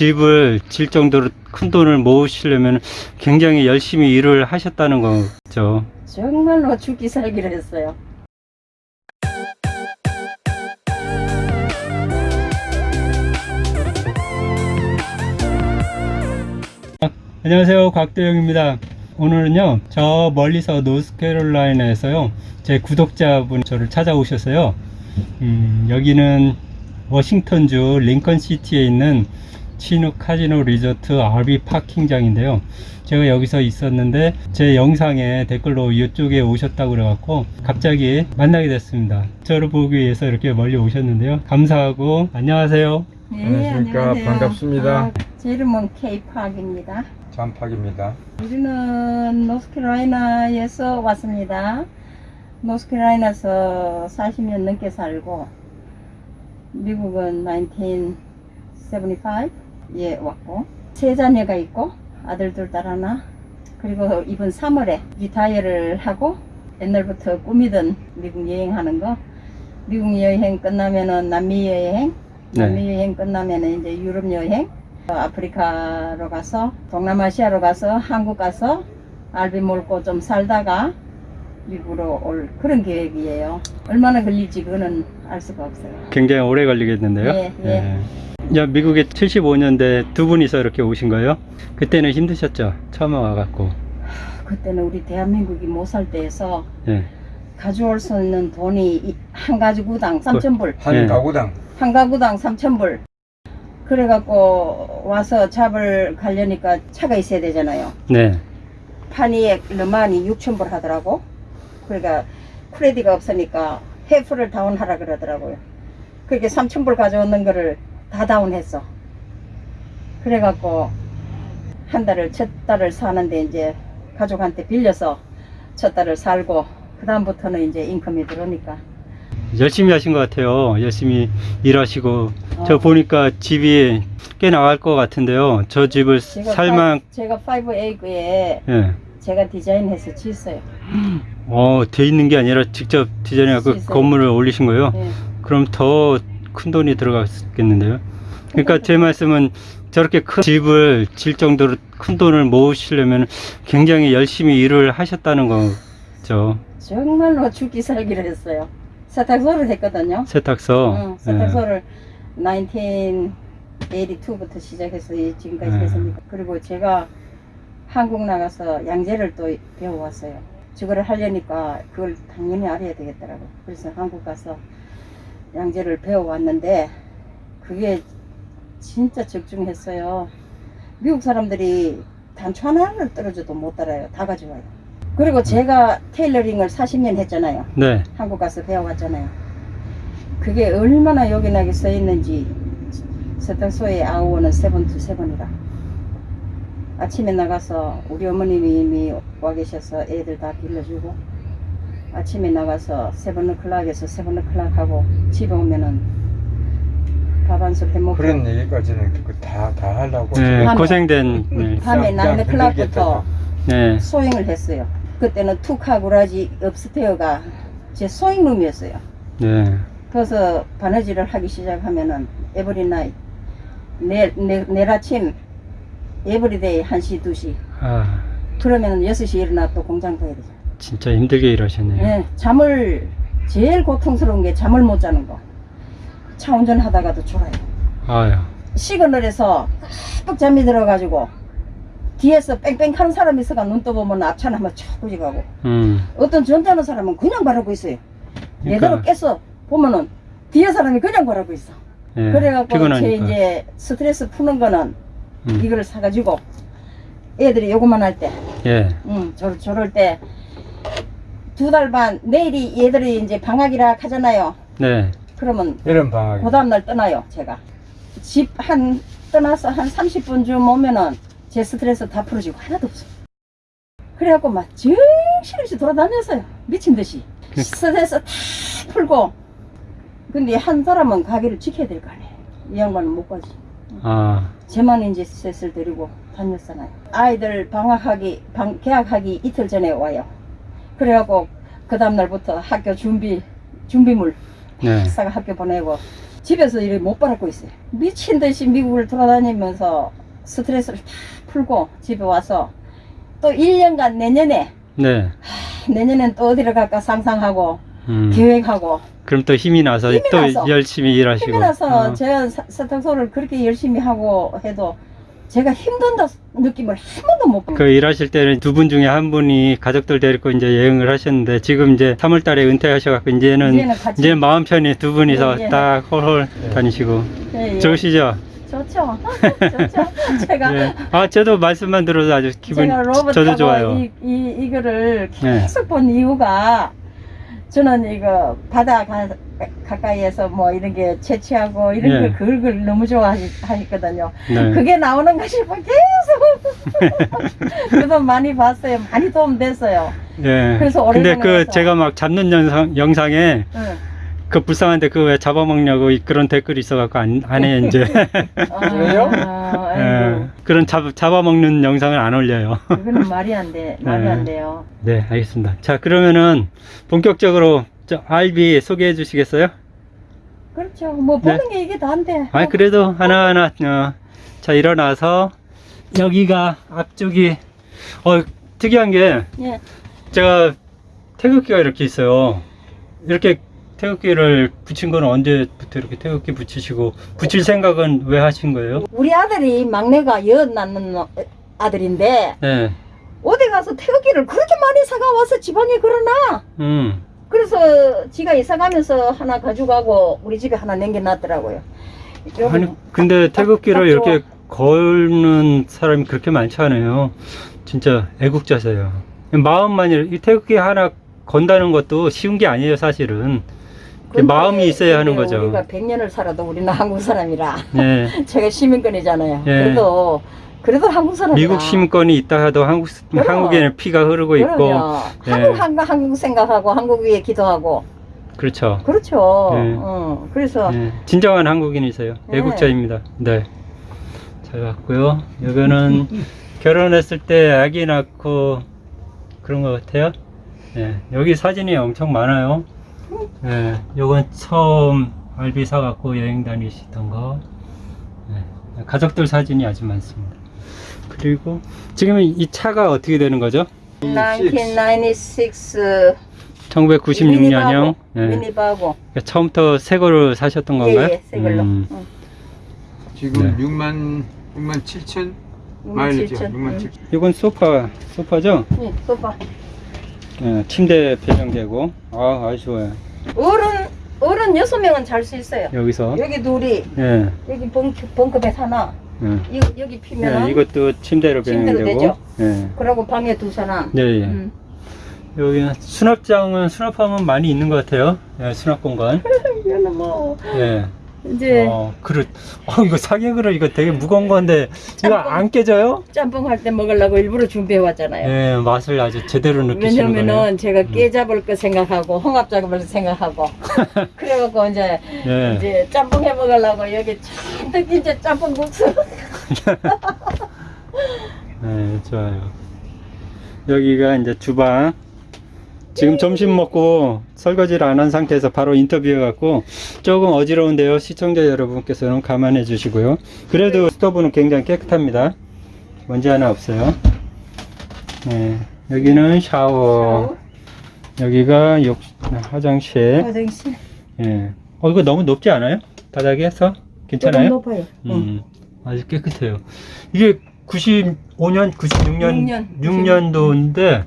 집을 질 정도로 큰 돈을 모으시려면 굉장히 열심히 일을 하셨다는 거죠. 정말로 죽기 살기를 했어요. 안녕하세요 곽도영입니다 오늘은요 저 멀리서 노스캐롤라이나에서요 제 구독자분 저를 찾아오셨어요 음, 여기는 워싱턴주 링컨시티에 있는 치누 카지노 리조트 RV 파킹장인데요 제가 여기서 있었는데 제 영상에 댓글로 이쪽에 오셨다고 그래갖고 갑자기 만나게 됐습니다 저를 보기 위해서 이렇게 멀리 오셨는데요 감사하고 안녕하세요 네, 안녕하십니까. 안녕하세요. 반갑습니다. 아, 제 이름은 케이팍입니다. 잔팍입니다. 우리는 노스캐롤라이나에서 왔습니다. 노스캐롤라이나에서 40년 넘게 살고 미국은 1975 에 왔고 세 자녀가 있고 아들 둘 딸 하나 그리고 이번 3월에 retire를 하고 옛날부터 꿈이던 미국 여행하는 거 미국 여행 끝나면은 남미 여행 네. 남미 여행 끝나면은 이제 유럽 여행 어, 아프리카로 가서 동남아시아로 가서 한국 가서 알비 몰고 좀 살다가 미국으로 올 그런 계획이에요. 얼마나 걸릴지 그거는 알 수가 없어요. 굉장히 오래 걸리겠는데요. 예, 예. 야, 미국에 75년대 두 분이서 이렇게 오신 거예요? 그때는 힘드셨죠? 처음 와갖고. 그때는 우리 대한민국이 못 살 때에서 예. 가져올 수 있는 돈이 이- 한 가구당 3,000불, 한 예. 가구당 한 가구당 3,000불. 그래갖고 와서 잡을 가려니까 차가 있어야 되잖아요. 네. 판이에 르만이 6,000불 하더라고. 그러니까 크레디가 없으니까 해프를 다운하라 그러더라고요. 그렇게 3,000불 가져오는 거를 다 다운했어. 그래갖고 한 달을 첫 달을 사는데 이제 가족한테 빌려서 첫 달을 살고 그 다음부터는 이제 인컴이 들어오니까 열심히 하신 것 같아요. 열심히 일하시고. 저 어. 보니까 집이 꽤 나갈 것 같은데요. 저 집을 제가 살만, 파, 제가 5A에 예. 제가 디자인해서 지었어요. 어, 돼 있는 게 아니라 직접 디자인해서. 건물을 올리신 거예요? 예. 그럼 더 큰 돈이 들어갔겠는데요. 그러니까 제 말씀은 저렇게 큰 집을 질 정도로 큰 돈을 모으시려면 굉장히 열심히 일을 하셨다는 거죠. 정말로 죽기 살기를 했어요. 세탁소를 했거든요. 세탁소. 응, 세탁소를 1982부터 시작해서 지금까지 네. 했으니까 그리고 제가 한국 나가서 양재를 또 배워왔어요. 저거를 하려니까 그걸 당연히 알아야 되겠더라고. 그래서 한국 가서 양재를 배워왔는데 그게 진짜 적중했어요. 미국 사람들이 단추 하나를 떨어져도 못 따라요. 다 가져와요. 그리고 제가 테일러링을 40년 했잖아요. 네. 한국 가서 배워왔잖아요. 그게 얼마나 요긴하게 썼는지 세탁소의 hour는 seven to seven이라 아침에 나가서 우리 어머님이 이미 와 계셔서 애들 다 빌려주고 아침에 나가서 seven o'clock에서 seven o'clock 하고 집에 오면은 밥한술 해먹고 그런 얘기까지는 다 다 하려고 네, 밤에. 고생된. 네. 밤에 nine o'clock부터 네. sewing을 했어요. 그때는 two car garage upstair가 제 sewing room이었어요. 네. 그래서 바느질을 하기 시작하면은 every night 내일, 내, 내일 아침 every day 1시 2시 아, 그러면은 6시 일어나 또 공장 가야 되죠 진짜 힘들게 일하셨네요. 네, 잠을 제일 고통스러운 게 잠을 못 자는 거 차 운전하다가도 졸아요 아유. signal에서 빡 잠이 들어가지고 뒤에서 빵빵 하는 사람이 있어가 눈 떠보면 앞차는 한번 촥 꾸지가고 음. 어떤 점잖은 사람은 그냥 바라고 있어요 얘대로 그러니까, 깼어 보면은 뒤에 사람이 그냥 바라고 있어 예, 그래갖고 제 피곤하니까. 이제 스트레스 푸는 거는 음. 이거를 사가지고 애들이 요거만 할 때, 예. 음, 저, 저럴 때 두 달 반, 내일이 얘들이 이제 방학이라 하잖아요. 네. 그러면 이런 방학이 그 다음 날 떠나요, 제가. 집 한, 떠나서 한 30분쯤 오면은 제 스트레스 다 풀어지고 하나도 없어. 그래갖고 막 정신없이 돌아다녔어요. 미친 듯이. 그- 스트레스 다 풀고. 근데 한 사람은 가게를 지켜야 될 거 아니에요. 이 양반은 못 가지. 아, 제만 이제 셋을 데리고 다녔잖아요. 아이들 방학하기, 방, 개학하기 이틀 전에 와요. 그래갖고 그 다음날부터 학교 준비, 준비물 네. 싹 학교 보내고 집에서 이렇게 못 받고 있어요. 미친 듯이 미국을 돌아다니면서 스트레스를 다 풀고 집에 와서 또 1년간 내년에 네. 내년엔 또 어디를 갈까 상상하고 음. 계획하고 그럼 또 힘이 나서 힘이 또 나서. 열심히 일하시고. 힘이 나서 어. 제가 사- 세탁소를 그렇게 열심히 하고 해도 제가 힘든다 느낌을 한 번도 못그 받아요. 일하실 때는 두 분 중에 한 분이 가족들 데리고 이제 여행을 하셨는데 지금 이제 3월 달에 은퇴하셔갖고 이제는 이제는 같이 이제 마음 편히 두 분이서 예, 예. 딱 홀홀 다니시고 예, 예. 좋으시죠? 좋죠. 좋죠. 제가 예. 아 저도 말씀만 들어도 아주 기분 제가 로봇 저도 타고 좋아요. 이, 이, 이거를 예. 계속 본 이유가 저는 이거 바다 가, 가까이에서 뭐 이런 게 채취하고 이런 예. 걸 그걸 걸 너무 좋아하거든요. 네. 그게 나오는 것이 뭐 계속 그도 많이 봤어요. 많이 도움 됐어요. 예. 그래서 근데 오래전에 그 해서. 제가 막 잡는 영상 영상에 응. 그 불쌍한데 그 왜 잡아먹냐고 이- 그런 댓글이 있어갖고 안, 안 해 이제 그래요? 아, 예. 그런 잡, 잡아먹는 영상을 안 올려요. 그거는 말이 안 돼. 말이 네. 안 돼요. 네, 알겠습니다. 자, 그러면은 본격적으로 저 알비 소개해 주시겠어요? 그렇죠. 뭐 네. 보는 게 이게 다인데. 아, 그래도 하나하나 어, 자 일어나서 여기가 앞쪽이 어 특이한 게 예. 제가 태극기가 이렇게 있어요. 이렇게 태극기를 붙인 건 언제부터 이렇게 태극기 붙이시고 붙일 생각은 왜 하신 거예요? 우리 아들이 막내가 여 낳는 어- 아들인데 네, 어디 가서 태극기를 그렇게 많이 사가 와서 지방에 걸어놔. 음, 그래서 지가 이사 가면서 하나 가져가고 우리 집에 하나 남겨놨더라고요. 아니 근데 태극기를 딱 이렇게 걸는 사람이 그렇게 많지 않아요. 진짜 애국자세요. 마음만 이 태극기 하나 건다는 것도 쉬운 게 아니에요, 사실은. 마음이 있어야 하는 거죠. 우리가 100년을 살아도 우리는 한국 사람이라 네. 제가 시민권이잖아요. 예. 그래도 그래도 한국 사람이라. 미국 시민권이 있다 해도 한국 그럼. 한국에는 피가 흐르고 있고 그럼요. 예. 한국 한국 한국 생각하고 한국 위에 기도하고 그렇죠. 그렇죠. 예. 어, 그래서 네. 진정한 한국인이세요. 네. 애국자입니다. 네. 잘 봤고요. 이거는 결혼했을 때 아기 낳고 그런 것 같아요. 네. 여기 사진이 엄청 많아요. 네. 요건 처음 알비 사갖고 여행 다니시던 거. 네. 가족들 사진이 아주 많습니다. 그리고 지금 이 차가 어떻게 되는 거죠? 1996 1996년형. 네. 미니바고 처음부터 새 거를 사셨던 건가요? 예 예 새 걸로 음. 응. 지금 네. 6만 6만 7천 마일이죠. 67,000. 6만 응. 7천. 이건 소파, 소파죠? 예, 소파 예, 침대 배정되고 아 아주 좋아요 어른 어른 여섯 명은 잘 수 있어요. 여기서 여기 둘이 예, 여기 벙크, 벙크배 하나 예. 이, 여기 피면 예, 이것도 침대로 되죠? 예. 그러고 방에 두 사람. 예, 예. 음. 여기는 수납장은 수납하면 많이 있는 것 같아요 예, 수납 공간 이거는 뭐 예. 이제 어, 그릇 어, 이거 사계 그릇 이거 되게 무거운 건데 이거 짬뽕. 안 깨져요? 짬뽕 할 때 먹으려고 일부러 준비해 왔잖아요. 예, 맛을 아주 제대로 느끼시는 거네요 음. 왜냐면은 제가 깨 잡을 거 생각하고 홍합 잡을 거 생각하고 그래갖고 이제 예. 이제 짬뽕 해 먹으려고 여기 잔뜩 이제 짬뽕 국수 네, 좋아요. 여기가 이제 주방. 지금 점심 먹고 설거지를 안 한 상태에서 바로 인터뷰해갖고 조금 어지러운데요. 시청자 여러분께서는 감안해 주시고요. 그래도 스토브는 굉장히 깨끗합니다. 먼지 하나 없어요. 네, 여기는 샤워. 여기가 욕, 화장실. 화장실 예. 어, 이거 너무 높지 않아요? 바닥에서? 괜찮아요? 높아요. 응. 음, 아주 깨끗해요. 이게 95년, 96년, 6년. 6년도인데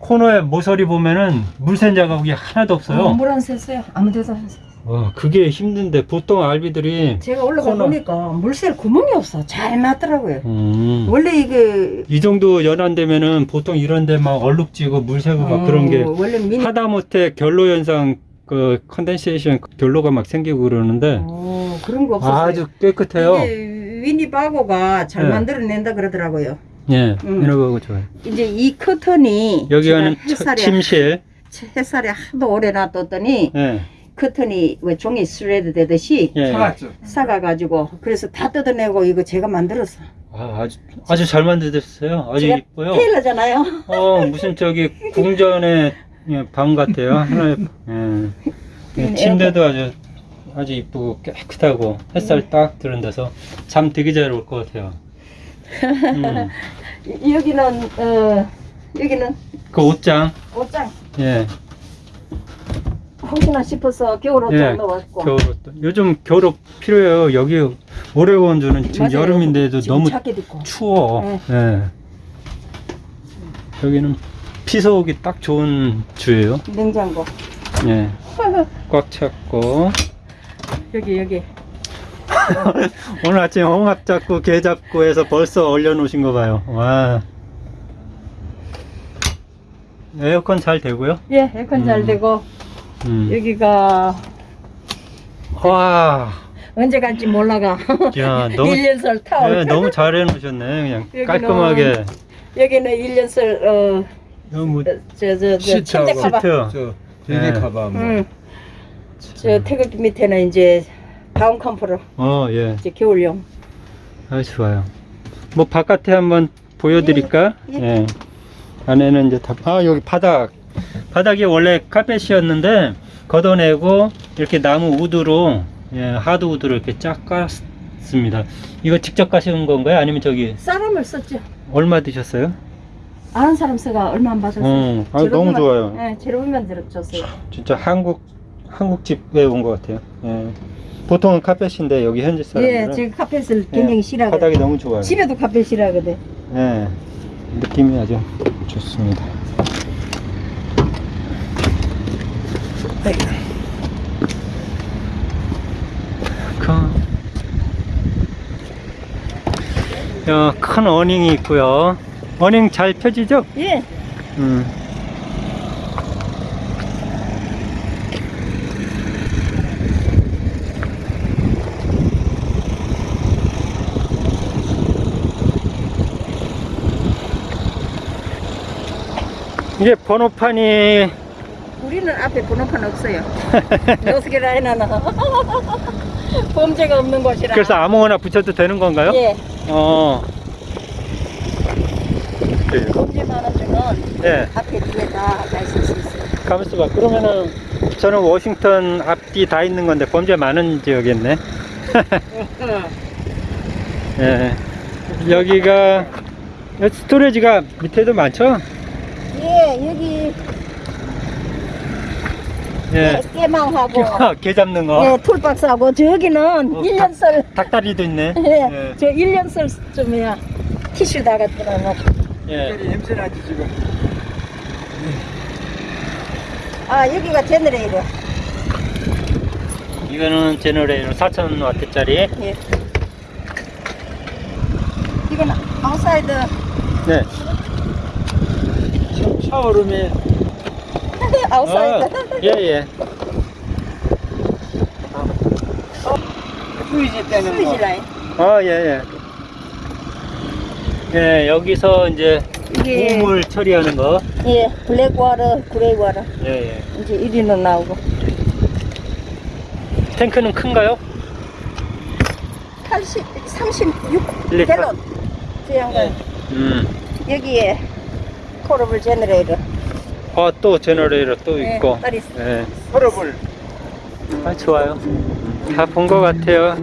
코너에 모서리 보면은 물샌 자국이 하나도 없어요. 어, 물안 샜어요. 아무 데도 안 샜어요. 와, 그게 힘든데 보통 RV들이 제가 올라가 코너. 보니까 물 샐 구멍이 없어. 잘 맞더라고요. 음, 원래 이게 이 정도 연한되면은 보통 이런데 막 얼룩지고 물 새고 막 그런 게 어, 원래 미니 하다못해 결로 현상 그 condensation 결로가 막 생기고 그러는데 어, 그런 거 없었어요. 아주 깨끗해요. 이게 위니바고가 잘 네. 만들어낸다 그러더라고요. 예, 음. 이런 거 좋아요. 이제 이 커튼이 여기가는 햇살에 침실. 햇살에 하도 오래 놔뒀더니 예, 커튼이 왜 종이 shred 되듯이 예. 삭았죠. 삭아가지고 그래서 다 뜯어내고 이거 제가 만들었어. 아, 아주 아주 잘 만드셨어요. 아주 제가 이뻐요. tailor잖아요. 어 무슨 저기 궁전의 예, 방 같아요. 하나의 예. 예, 침대도 아주 아주 이쁘고 깨끗하고 햇살 딱 드는 데서 잠 되게 잘 올 것 같아요. 음. 이- 여기는 어 여기는 그 옷장, 옷장 예, 혹시나 싶어서 겨울 옷장 예, 넣었고 겨울 옷도. 요즘 겨울 옷 필요해요. 여기 오레곤주는 지금 맞아요. 여름인데도 지금 너무 자켓 입고 추워. 네. 예. 여기는 피서오기 딱 좋은 주예요. 냉장고 예, 꽉 찼고. 여기 여기 오늘 아침 홍합 잡고 게 잡고 해서 벌써 얼려놓으신 거 봐요. 와. 에어컨 잘 되고요. 예 에어컨 잘 음. 되고 음. 여기가 와. 언제 갈지 몰라가 야, 너무 1년설 타올 예, 너무 잘 해놓으셨네. 그냥 여기는 깔끔하게. 여기는 1년설 어, 너무 어저저 저 시트하고. 침대 카바 시트. 저 베개 네. 카바 뭐. 응. 저 태극기 밑에는 이제 다운 컴프로 어, 예. 이제 겨울용 아, 좋아요. 뭐 바깥에 한번 보여드릴까? 예, 예. 예. 안에는 이제 다, 아, 여기 바닥. 바닥이 원래 카펫이었는데, 걷어내고, 이렇게 나무 우드로, 예, 하드 우드로 이렇게 쫙 깔았습니다. 이거 직접 가신 건가요? 아니면 저기, 쌀함을 썼죠 얼마 드셨어요? 아는 사람 쓰가 얼마 안 받았어요 어, 아, 너무 좋아요. 네 재료비만 들었줬어요 진짜 한국, 한국 집에 온 것 같아요. 예. 보통은 카펫인데, 여기 현지 사람들은. 예 지금 카펫을 예, 굉장히 싫어하거든 바닥이 너무 좋아요. 집에도 카펫 싫어하거든 예, 느낌이 아주 좋습니다. 큰 어닝이 있고요. 어닝 잘 펴지죠? 예 음. 이게 번호판이 우리는 앞에 번호판 없어요 노스게라인은 범죄가 없는 곳이라 그래서 아무거나 붙여도 되는 건가요? 예 어. 범죄 많은 중은 예. 앞에 뒤에 다가 있을 수 있어요 가만있어 봐. 그러면은 저는 워싱턴 앞뒤 다 있는 건데 범죄 많은 지역이었네. 예. 여기가 여기 스토리지가 밑에도 많죠? 예 여기 예. 깨- 깨망하고 개 잡는 거. 예, 툴박스하고 저기는 어, 일 1년설 닭다리도 있네. 예, 저 1년설 좀 해야 티슈 다 갖다 놓고 예. 냄새 나지 지금. 아 여기가 제너레이터 이거는 제너레이터 4,000 와트짜리. 예. 이건 아웃사이드 네. 샤- shower room에 outside 예, 예. 스위지 떼는 스위지 거. 라인 어, 예, 예. 예, 여기서 이제 이게 오물 처리하는 거. 예 black water gray water 예, 예. 이제 1위는 나오고 탱크는 큰가요? 80, 36 리터. 갤런 저 양반 음. 여기에 portable generator 아, 또 generator 또 예, 있고. 딸 있어. 예. 서럽을 아, 좋아요. 다 본 것 같아요.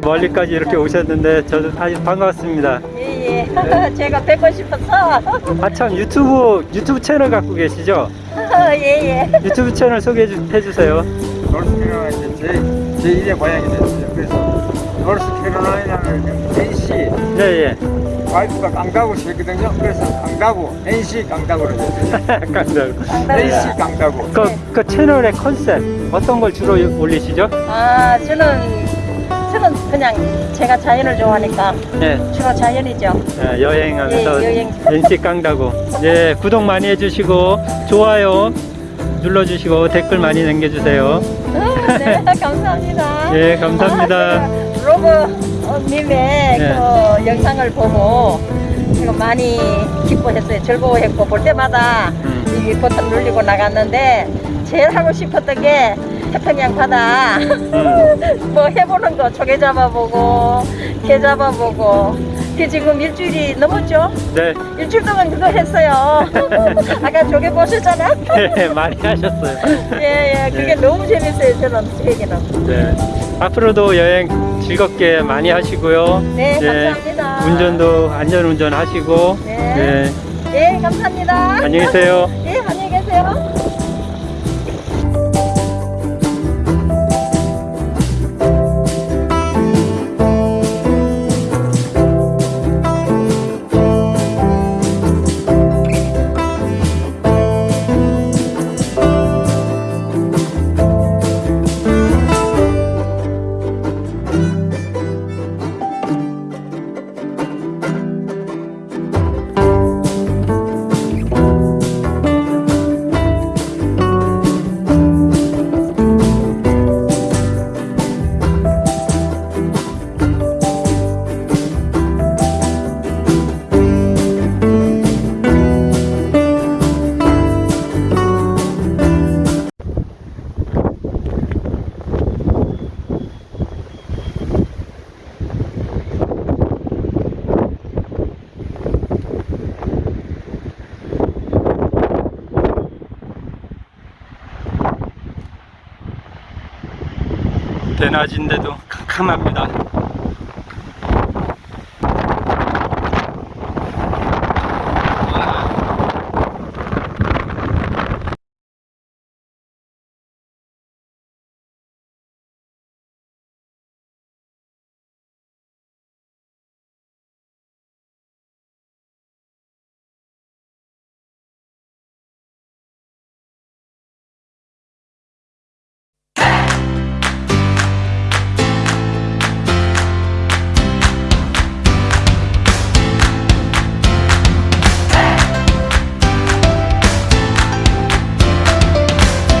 멀리까지 이렇게 오셨는데 저도 아주 반갑습니다. 예예 제가 뵙고 싶어서 아참 유튜브 유튜브 채널 갖고 계시죠? 예 예 유튜브 채널 소개해 주, 해주세요. 노스캐롤라이나 제, 제 1의 고향이 됐어요. 그래서 노스캐롤라이나는 NC 예 예. 와이프가 강다구 씨거든요. 그래서 강다구 NC 강다구로 됐어요. 감사합니다. NC 강다구. 그, 그 채널의 컨셉 어떤 걸 주로 올리시죠? 아 저는 저는 그냥 제가 자연을 좋아하니까 예, 주로 자연이죠 예, 여행하면서 예, 여행. 인식 깡다고. 예, 구독 많이 해주시고 좋아요 눌러주시고 댓글 많이 남겨주세요. 네 감사합니다 예, 감사합니다. 아, 로브 님의 예. 그 영상을 보고 이거 많이 기뻐했어요 즐거워했고 볼 때마다 음. 이 버튼 눌리고 나갔는데 제일 하고 싶었던 게 태평양 바다 음. 뭐 해보는 거 조개 잡아보고 게 잡아보고 그 지금 일주일이 넘었죠? 네, 일주일 동안 그거 했어요. 아까 저게 보셨잖아? 네 많이 하셨어요. 예, 예. 그게 네. 너무 재밌어요, 저는, 저에게는. 네. 앞으로도 여행 즐겁게 많이 하시고요. 네, 예, 감사합니다. 운전도 안전 운전 하시고. 네. 네. 예, 감사합니다. 안녕히 계세요. 예, 안녕히 계세요. 대낮인데도 캄캄합니다.